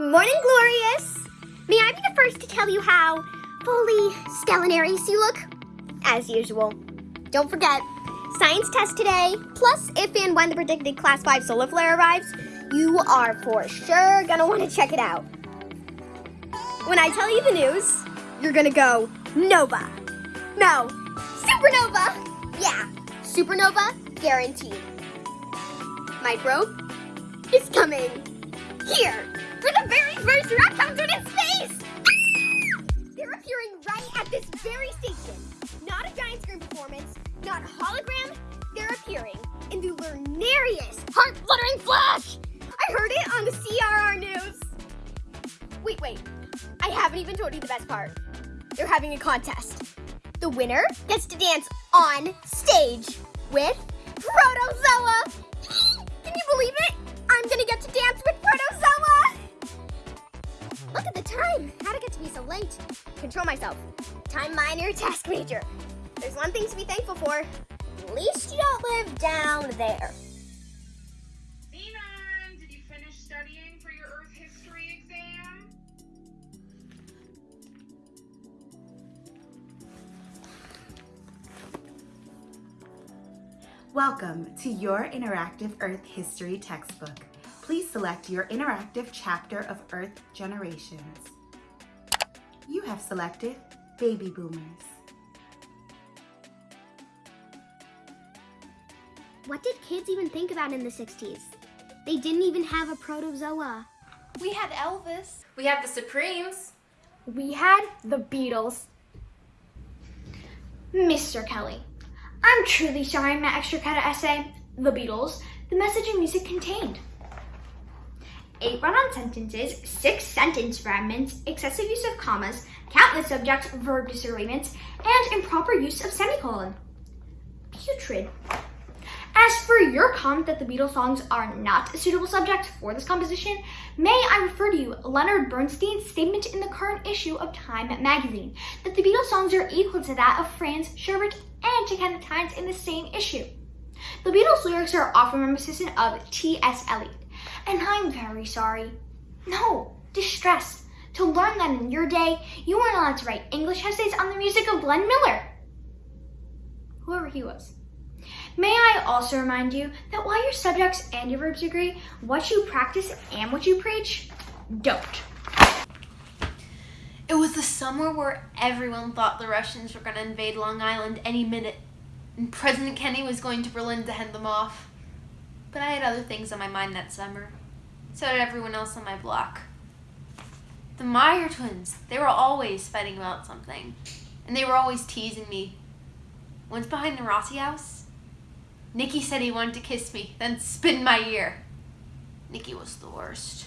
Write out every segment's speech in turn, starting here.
Morning, Glorious! May I be the first to tell you how fully stellanarius you look? As usual. Don't forget, science test today, plus if and when the predicted class 5 solar flare arrives, you are for sure gonna want to check it out. When I tell you the news, you're gonna go Nova. No, Supernova! Yeah, Supernova guaranteed. Microbe is coming here for the very first rock concert in space! Ah! They're appearing right at this very station. Not a giant screen performance, not a hologram. They're appearing in the Lunarius heart-fluttering flash! I heard it on the CRR news. Wait, wait. I haven't even told you the best part. They're having a contest. The winner gets to dance on stage with Protozoa. Can you believe it? I'm gonna get to dance with time. How'd it get to be so late? Control myself. Time minor, task major. There's one thing to be thankful for. At least you don't live down there. Zenon, did you finish studying for your Earth history exam? Welcome to your interactive Earth History textbook. Please select your interactive chapter of Earth Generations. You have selected Baby Boomers. What did kids even think about in the 60s? They didn't even have a protozoa. We had Elvis. We had the Supremes. We had the Beatles. Mr. Kelly, I'm truly sorry my extra credit essay, The Beatles, the message and music contained. Eight run-on sentences, six sentence fragments, excessive use of commas, countless subject verb disagreements, and improper use of semicolon. Putrid. As for your comment that the Beatles songs are not a suitable subject for this composition, may I refer to you Leonard Bernstein's statement in the current issue of Time magazine that the Beatles songs are equal to that of Franz Schubert and Chicken Times in the same issue. The Beatles lyrics are often reminiscent of T.S. Eliot, and I'm very sorry. No, distress. To learn that in your day, you weren't allowed to write English essays on the music of Glenn Miller. Whoever he was. May I also remind you that while your subjects and your verbs agree, what you practice and what you preach don't. It was the summer where everyone thought the Russians were going to invade Long Island any minute, and President Kennedy was going to Berlin to head them off. But I had other things on my mind that summer. So did everyone else on my block. The Meyer twins, they were always fighting about something, and they were always teasing me. Once behind the Rossi house, Nicky said he wanted to kiss me, then spin my ear. Nicky was the worst.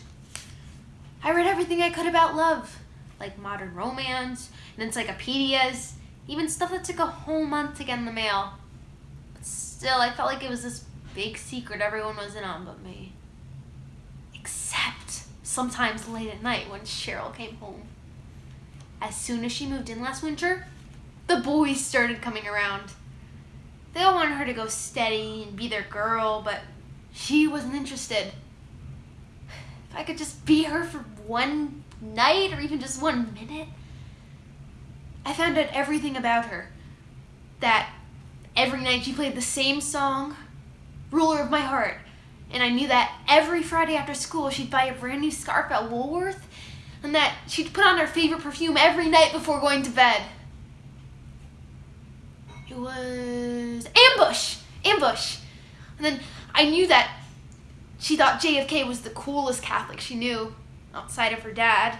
I read everything I could about love, like modern romance, and encyclopedias, even stuff that took a whole month to get in the mail. But still, I felt like it was this big secret everyone was in on but me. Except sometimes late at night when Cheryl came home. As soon as she moved in last winter, the boys started coming around. They all wanted her to go steady and be their girl, but she wasn't interested. If I could just be her for one night or even just one minute. I found out everything about her. That every night she played the same song, Ruler of My Heart. And I knew that every Friday after school she'd buy a brand new scarf at Woolworth and that she'd put on her favorite perfume every night before going to bed. It was ambush, ambush. And then I knew that she thought JFK was the coolest Catholic she knew outside of her dad.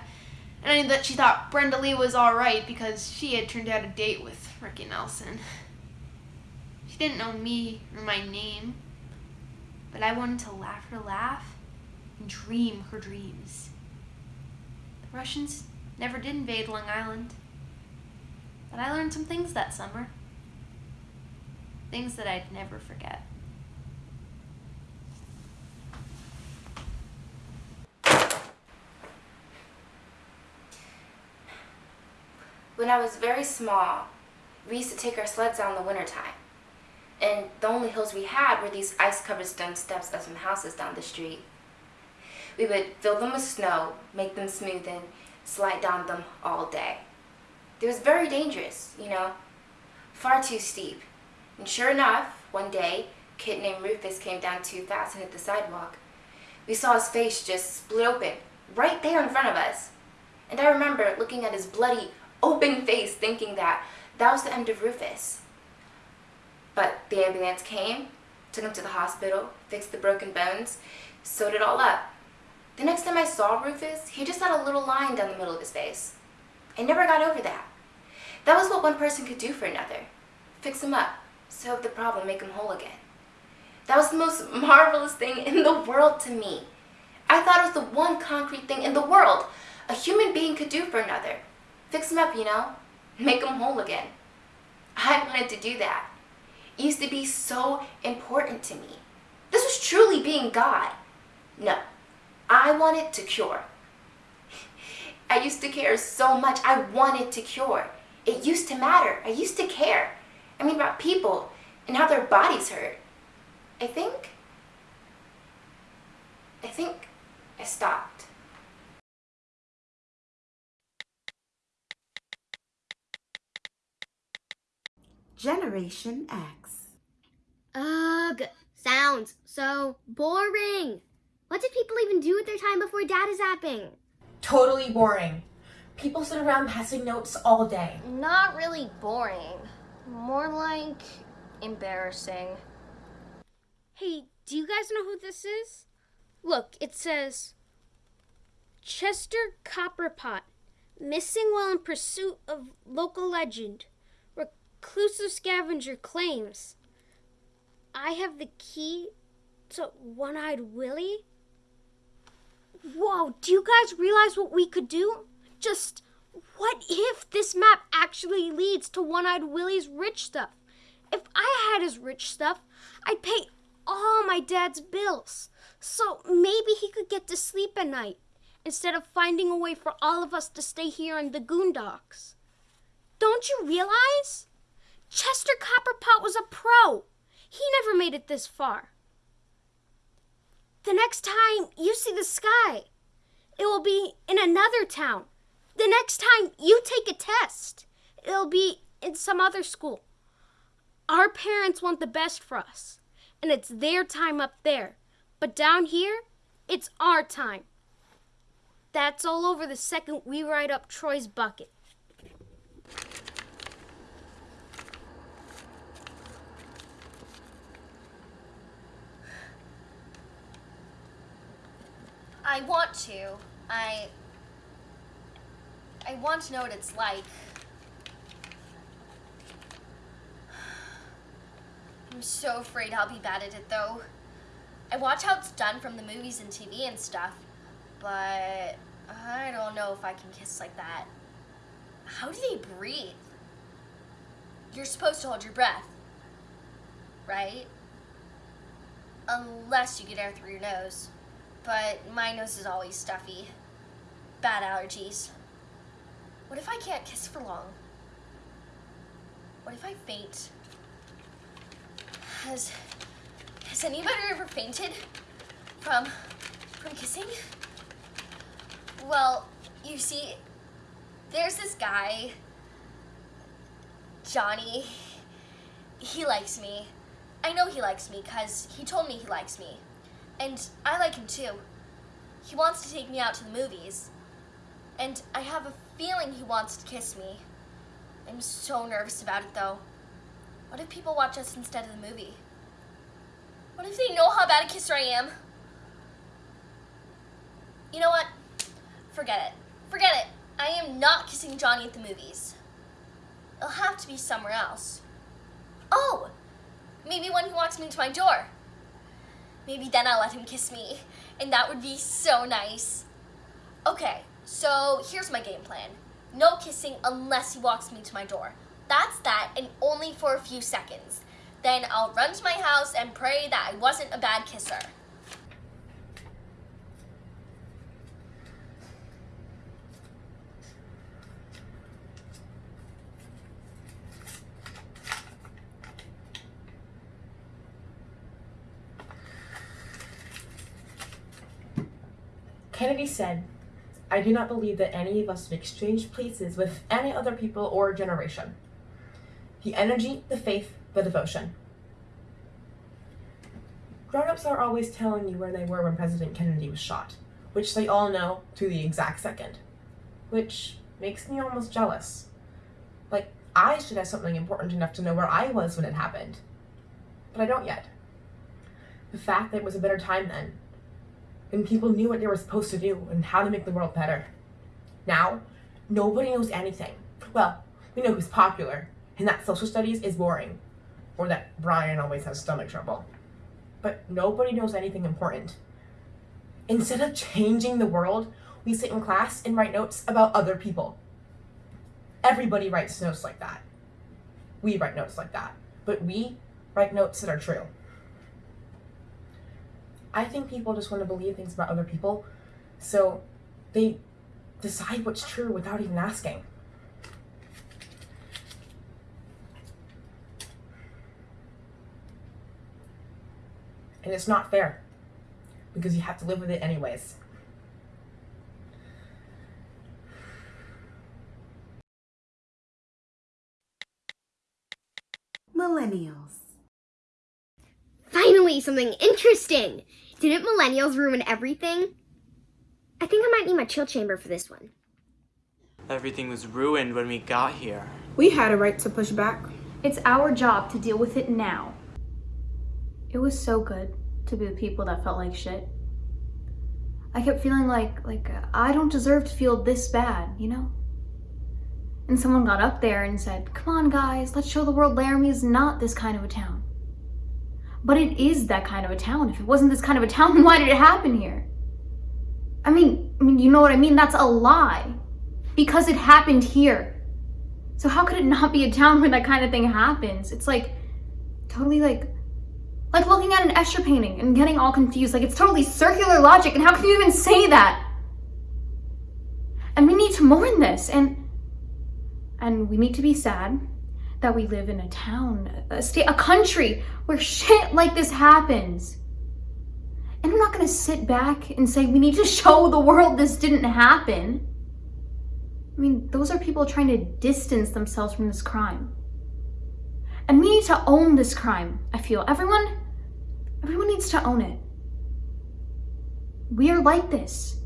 And I knew that she thought Brenda Lee was alright because she had turned out a date with Ricky Nelson. She didn't know me or my name, but I wanted to laugh her laugh and dream her dreams. The Russians never did invade Long Island, but I learned some things that summer. Things that I'd never forget. When I was very small, we used to take our sleds out in the wintertime. And the only hills we had were these ice-covered stone steps of some houses down the street. We would fill them with snow, make them smooth, and slide down them all day. It was very dangerous, you know, far too steep. And sure enough, one day, a kid named Rufus came down too fast and hit the sidewalk. We saw his face just split open, right there in front of us. And I remember looking at his bloody, open face thinking that that was the end of Rufus. But the ambulance came, took him to the hospital, fixed the broken bones, sewed it all up. The next time I saw Rufus, he just had a little line down the middle of his face. I never got over that. That was what one person could do for another. Fix him up, solve the problem, make him whole again. That was the most marvelous thing in the world to me. I thought it was the one concrete thing in the world a human being could do for another. Fix him up, you know? Make him whole again. I wanted to do that. Used to be so important to me. This was truly being God. No, I wanted to cure. I used to care so much. I wanted to cure. It used to matter. I used to care. I mean, about people and how their bodies hurt. I think. I think I stopped. Generation X. Ugh, sounds so boring. What did people even do with their time before data zapping? Totally boring. People sit around passing notes all day. Not really boring. More like embarrassing. Hey, do you guys know who this is? Look, it says Chester Copperpot, missing while in pursuit of local legend. Reclusive scavenger claims. I have the key to One Eyed Willie? Whoa, do you guys realize what we could do? Just what if this map actually leads to One Eyed Willie's rich stuff? If I had his rich stuff, I'd pay all my dad's bills. So maybe he could get to sleep at night instead of finding a way for all of us to stay here in the Goondocks. Don't you realize? Chester Copperpot was a pro. He never made it this far. The next time you see the sky, it will be in another town. The next time you take a test, it'll be in some other school. Our parents want the best for us, and it's their time up there. But down here, it's our time. That's all over the second we ride up Troy's bucket. I want to. I. I want to know what it's like. I'm so afraid I'll be bad at it though. I watch how it's done from the movies and TV and stuff, but I don't know if I can kiss like that. How do they breathe? You're supposed to hold your breath, right? Unless you get air through your nose. But my nose is always stuffy. Bad allergies. What if I can't kiss for long? What if I faint? Has has anybody ever fainted from from kissing? Well, you see, there's this guy, Johnny. He likes me. I know he likes me because he told me he likes me. And I like him too. He wants to take me out to the movies. And I have a feeling he wants to kiss me. I'm so nervous about it though. What if people watch us instead of the movie? What if they know how bad a kisser I am? You know what? Forget it. Forget it. I am not kissing Johnny at the movies. It'll have to be somewhere else. Oh! Maybe when he walks me to my door. Maybe then I'll let him kiss me, and that would be so nice. Okay, so here's my game plan. No kissing unless he walks me to my door. That's that, and only for a few seconds. Then I'll run to my house and pray that I wasn't a bad kisser. Kennedy said, I do not believe that any of us have exchanged places with any other people or generation. The energy, the faith, the devotion. Grown-ups are always telling you where they were when President Kennedy was shot, which they all know to the exact second, which makes me almost jealous. Like, I should have something important enough to know where I was when it happened. But I don't yet. The fact that it was a better time then, and people knew what they were supposed to do and how to make the world better. Now, nobody knows anything. Well, we know who's popular, and that social studies is boring, or that Brian always has stomach trouble. But nobody knows anything important. Instead of changing the world, we sit in class and write notes about other people. Everybody writes notes like that. We write notes like that. But we write notes that are true. I think people just want to believe things about other people, so they decide what's true without even asking. And it's not fair because you have to live with it anyways. Millennials. Finally, something interesting! Didn't millennials ruin everything? I think I might need my chill chamber for this one. Everything was ruined when we got here. We had a right to push back. It's our job to deal with it now. It was so good to be the people that felt like shit. I kept feeling like, like, uh, I don't deserve to feel this bad, you know? And someone got up there and said, come on guys, let's show the world Laramie is not this kind of a town. But it is that kind of a town. If it wasn't this kind of a town, why did it happen here? I mean, I mean, you know what I mean? That's a lie. Because it happened here. So how could it not be a town where that kind of thing happens? It's like, totally like, like looking at an Escher painting and getting all confused. Like it's totally circular logic and how can you even say that? And we need to mourn this and, and we need to be sad that we live in a town, a state, a country where shit like this happens. And I'm not gonna sit back and say we need to show the world this didn't happen. I mean, those are people trying to distance themselves from this crime. And we need to own this crime, I feel. Everyone, everyone needs to own it. We are like this.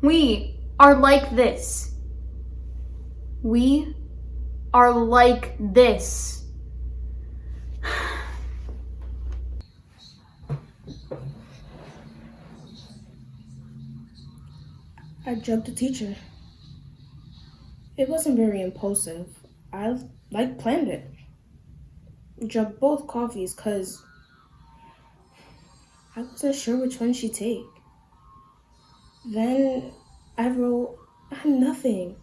We are like this. We are like this. I jumped a teacher. It wasn't very impulsive. I like planned it. Drugged both coffees cause I wasn't sure which one she'd take. Then I wrote I'm nothing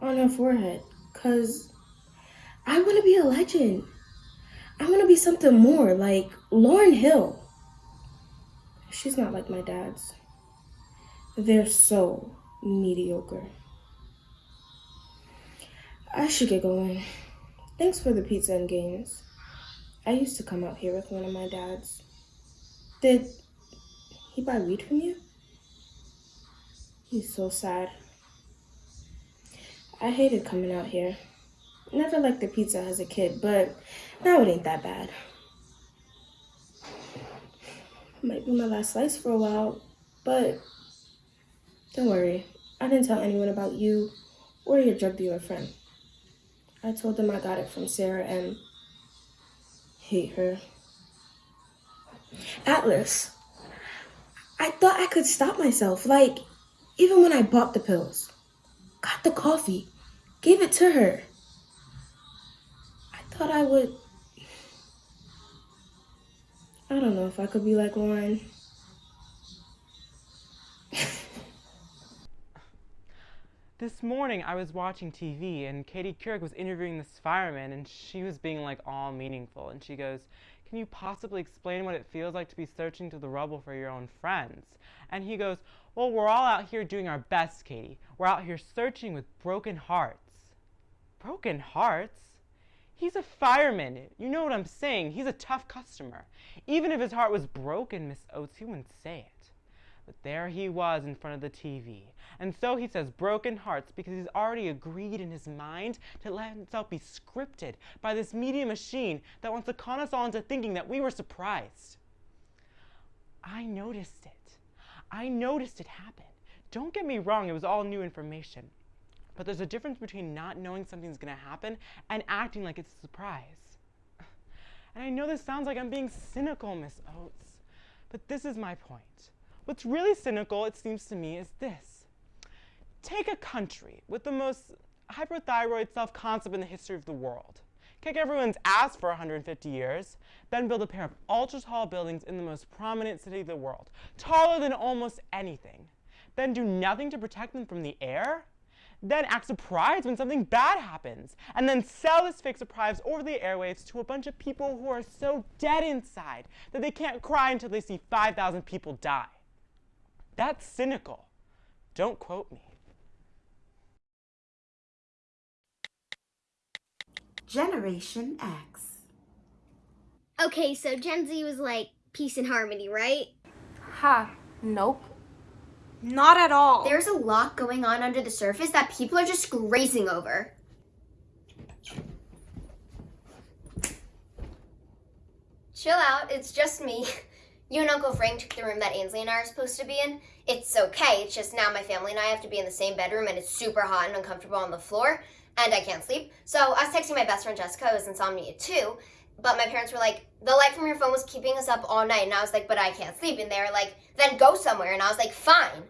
on her forehead cause I want to be a legend. I want to be something more like Lauren Hill. She's not like my dad's. They're so mediocre. I should get going. Thanks for the pizza and games. I used to come out here with one of my dads. Did he buy weed from you? He's so sad. I hated coming out here. Never liked the pizza as a kid, but now it ain't that bad. Might be my last slice for a while, but don't worry. I didn't tell anyone about you or your drug dealer friend. I told them I got it from Sarah and hate her. Atlas, I thought I could stop myself. Like, even when I bought the pills, got the coffee, gave it to her. Thought I would. I don't know if I could be like Lauren. This morning I was watching TV and Katie Couric was interviewing this fireman and she was being like all meaningful and she goes, can you possibly explain what it feels like to be searching through the rubble for your own friends? And he goes, well, we're all out here doing our best, Katie. We're out here searching with broken hearts. Broken hearts? He's a fireman. You know what I'm saying. He's a tough customer. Even if his heart was broken, Miss Oates, he wouldn't say it. But there he was in front of the TV. And so he says broken hearts because he's already agreed in his mind to let himself be scripted by this media machine that wants to con us all into thinking that we were surprised. I noticed it. I noticed it happen. Don't get me wrong, it was all new information. But there's a difference between not knowing something's going to happen and acting like it's a surprise. And I know this sounds like I'm being cynical, Miss Oates, but this is my point. What's really cynical, it seems to me, is this. Take a country with the most hyperthyroid self-concept in the history of the world. Kick everyone's ass for 150 years, then build a pair of ultra-tall buildings in the most prominent city of the world, taller than almost anything. Then do nothing to protect them from the air? Then act surprised when something bad happens, and then sell this fake surprise over the airwaves to a bunch of people who are so dead inside that they can't cry until they see 5,000 people die. That's cynical. Don't quote me. Generation X. Okay, so Gen Z was like peace and harmony, right? Ha, nope. Not at all. There's a lot going on under the surface that people are just grazing over. Chill out, it's just me. You and Uncle Frank took the room that Ainsley and I are supposed to be in. It's okay, it's just now my family and I have to be in the same bedroom and it's super hot and uncomfortable on the floor and I can't sleep. So I was texting my best friend Jessica, who has insomnia too, but my parents were like, the light from your phone was keeping us up all night. And I was like, but I can't sleep. And they were like, then go somewhere. And I was like, fine.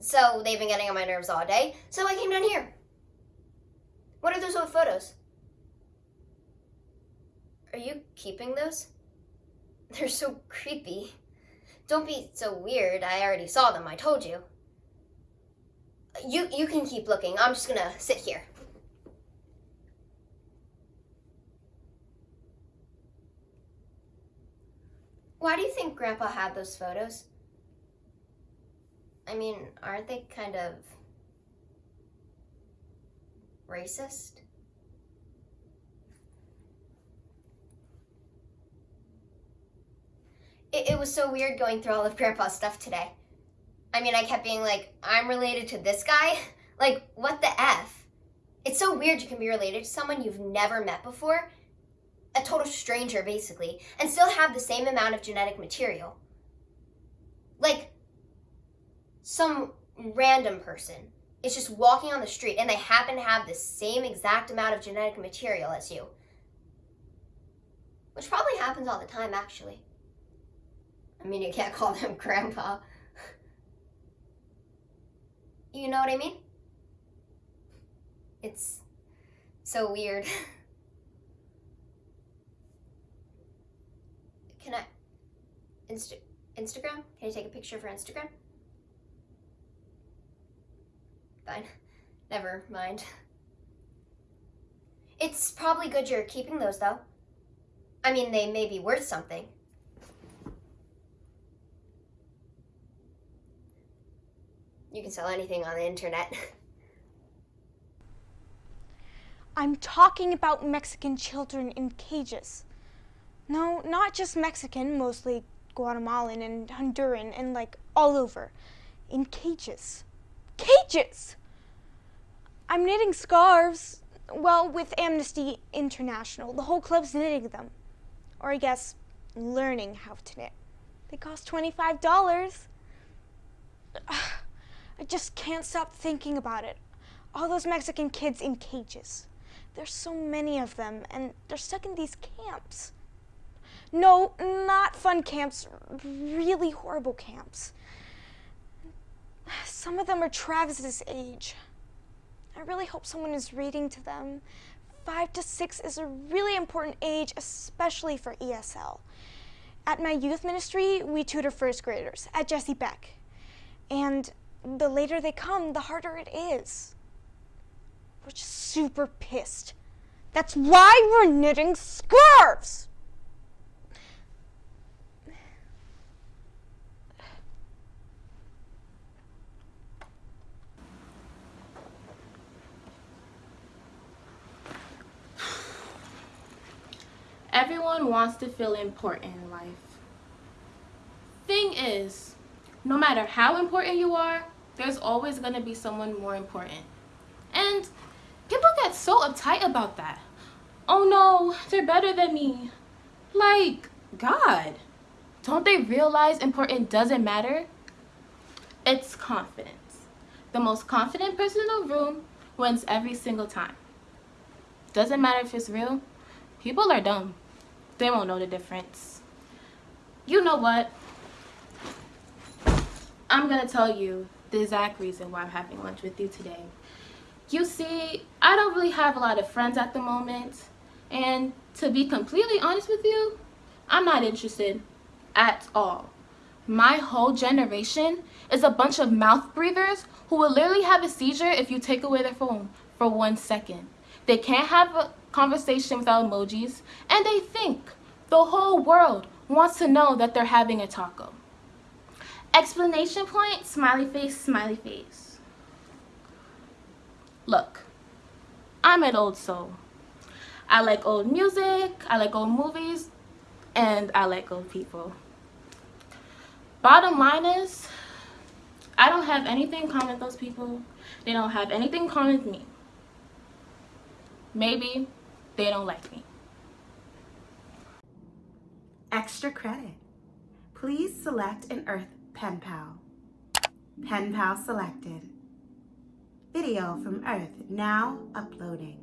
So they've been getting on my nerves all day. So I came down here. What are those old photos? Are you keeping those? They're so creepy. Don't be so weird. I already saw them. I told you. You you can keep looking. I'm just gonna sit here. Why do you think Grandpa had those photos? I mean, aren't they kind of racist? It, it was so weird going through all of Grandpa's stuff today. I mean, I kept being like, I'm related to this guy? Like, what the F? It's so weird you can be related to someone you've never met before, a total stranger basically, and still have the same amount of genetic material. Like, some random person is just walking on the street and they happen to have the same exact amount of genetic material as you. Which probably happens all the time, actually. I mean, you can't call them grandpa. You know what I mean? It's so weird. Can I... Insta Instagram? Can I take a picture for Instagram? Fine. Never mind. It's probably good you're keeping those, though. I mean, they may be worth something. You can sell anything on the internet. I'm talking about Mexican children in cages. No, not just Mexican, mostly Guatemalan and Honduran and like all over. In cages. Cages! I'm knitting scarves. Well, with Amnesty International. The whole club's knitting them. Or I guess learning how to knit. They cost $25. I just can't stop thinking about it. All those Mexican kids in cages. There's so many of them, and they're stuck in these camps. No, not fun camps, really horrible camps. Some of them are Travis's age. I really hope someone is reading to them. Five to six is a really important age, especially for ESL. At my youth ministry, we tutor first graders at Jessie Beck. And the later they come, the harder it is. We're just super pissed. That's why we're knitting scarves! Everyone wants to feel important in life. Thing is, no matter how important you are, there's always going to be someone more important. And people get so uptight about that. Oh no, they're better than me. Like, God, don't they realize important doesn't matter? It's confidence. The most confident person in the room wins every single time. Doesn't matter if it's real. People are dumb. They won't know the difference. You know what? I'm gonna tell you the exact reason why I'm having lunch with you today. You see, I don't really have a lot of friends at the moment. And to be completely honest with you, I'm not interested at all. My whole generation is a bunch of mouth breathers who will literally have a seizure if you take away their phone for one second. They can't have a conversation without emojis, and they think the whole world wants to know that they're having a taco. Explanation point, smiley face, smiley face. Look, I'm an old soul. I like old music, I like old movies, and I like old people. Bottom line is, I don't have anything in common with those people. They don't have anything in common with me. Maybe they don't like me. Extra credit. Please select an Earth Pen Pal. Pen Pal selected. Video from Earth now uploading.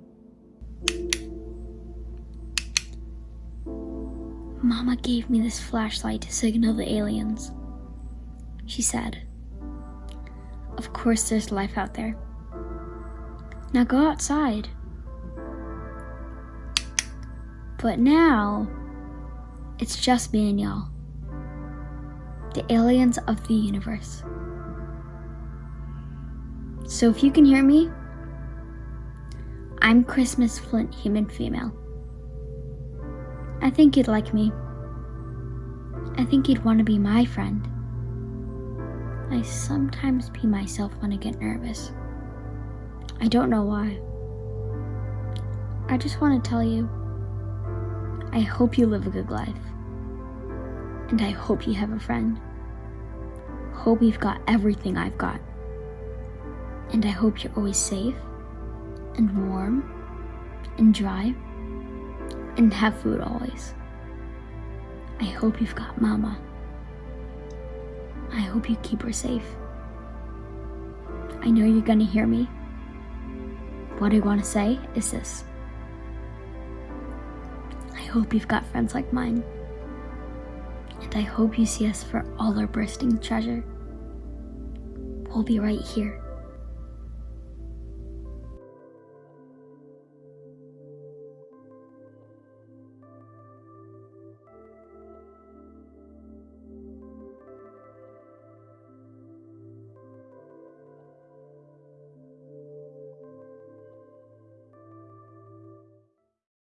Mama gave me this flashlight to signal the aliens. She said, Of course there's life out there. Now go outside. But now, it's just me and y'all. The aliens of the universe. So if you can hear me, I'm Christmas Flint, human female. I think you'd like me. I think you'd want to be my friend. I sometimes be myself when I get nervous. I don't know why. I just want to tell you I hope you live a good life. And I hope you have a friend. Hope you've got everything I've got. And I hope you're always safe and warm and dry and have food always. I hope you've got Mama. I hope you keep her safe. I know you're gonna hear me. What I want to say is this. Hope you've got friends like mine. And I hope you see us for all our bursting treasure. We'll be right here.